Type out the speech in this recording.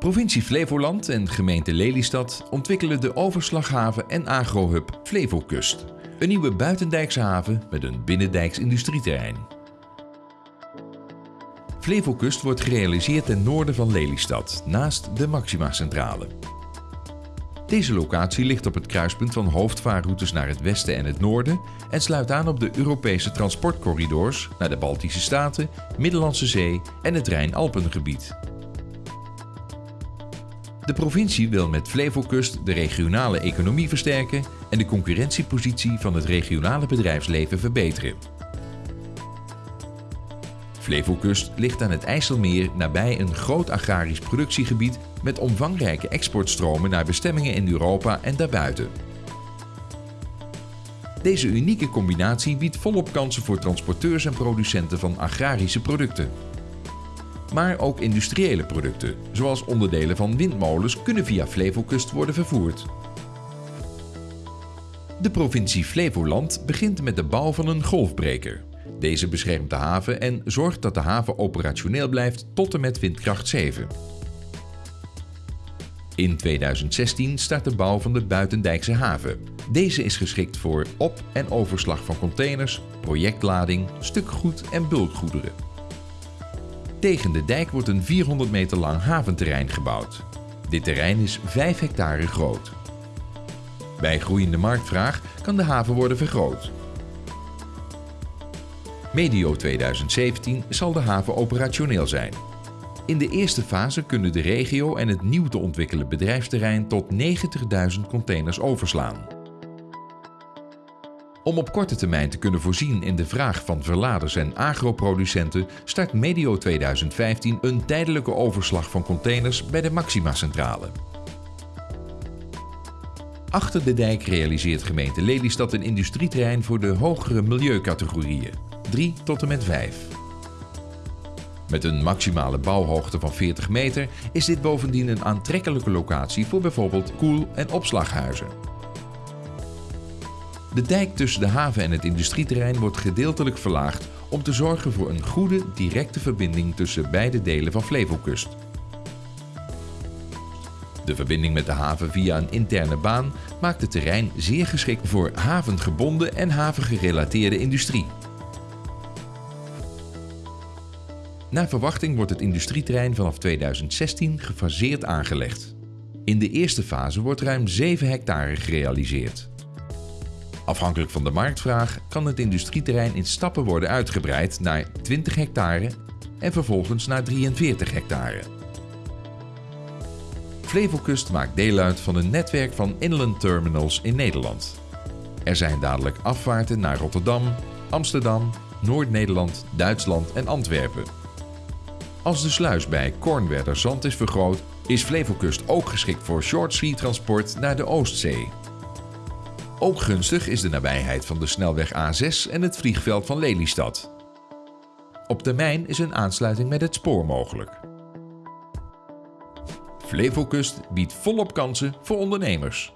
Provincie Flevoland en gemeente Lelystad ontwikkelen de overslaghaven en agrohub Flevokust. Een nieuwe buitendijkse haven met een binnendijks industrieterrein. Flevokust wordt gerealiseerd ten noorden van Lelystad, naast de Maxima-centrale. Deze locatie ligt op het kruispunt van hoofdvaarroutes naar het westen en het noorden en sluit aan op de Europese transportcorridors naar de Baltische Staten, Middellandse Zee en het Rijn-Alpengebied. De provincie wil met Flevokust de regionale economie versterken en de concurrentiepositie van het regionale bedrijfsleven verbeteren. Flevokust ligt aan het IJsselmeer nabij een groot agrarisch productiegebied met omvangrijke exportstromen naar bestemmingen in Europa en daarbuiten. Deze unieke combinatie biedt volop kansen voor transporteurs en producenten van agrarische producten. Maar ook industriële producten, zoals onderdelen van windmolens, kunnen via Flevokust worden vervoerd. De provincie Flevoland begint met de bouw van een golfbreker. Deze beschermt de haven en zorgt dat de haven operationeel blijft tot en met windkracht 7. In 2016 start de bouw van de Buitendijkse haven. Deze is geschikt voor op- en overslag van containers, projectlading, stukgoed en bulkgoederen. Tegen de dijk wordt een 400 meter lang haventerrein gebouwd. Dit terrein is 5 hectare groot. Bij groeiende marktvraag kan de haven worden vergroot. Medio 2017 zal de haven operationeel zijn. In de eerste fase kunnen de regio en het nieuw te ontwikkelen bedrijfsterrein tot 90.000 containers overslaan. Om op korte termijn te kunnen voorzien in de vraag van verladers en agroproducenten start medio 2015 een tijdelijke overslag van containers bij de Maxima-centrale. Achter de dijk realiseert gemeente Lelystad een industrieterrein voor de hogere milieucategorieën, 3 tot en met 5. Met een maximale bouwhoogte van 40 meter is dit bovendien een aantrekkelijke locatie voor bijvoorbeeld koel- en opslaghuizen. De dijk tussen de haven en het industrieterrein wordt gedeeltelijk verlaagd om te zorgen voor een goede directe verbinding tussen beide delen van Flevokust. De verbinding met de haven via een interne baan maakt het terrein zeer geschikt voor havengebonden en havengerelateerde industrie. Naar verwachting wordt het industrieterrein vanaf 2016 gefaseerd aangelegd. In de eerste fase wordt ruim 7 hectare gerealiseerd. Afhankelijk van de marktvraag kan het industrieterrein in stappen worden uitgebreid naar 20 hectare en vervolgens naar 43 hectare. Flevokust maakt deel uit van een netwerk van inland terminals in Nederland. Er zijn dadelijk afvaarten naar Rotterdam, Amsterdam, Noord-Nederland, Duitsland en Antwerpen. Als de sluis bij Kornwerder Zand is vergroot, is Flevokust ook geschikt voor short sea transport naar de Oostzee. Ook gunstig is de nabijheid van de snelweg A6 en het vliegveld van Lelystad. Op termijn is een aansluiting met het spoor mogelijk. Flevokust biedt volop kansen voor ondernemers.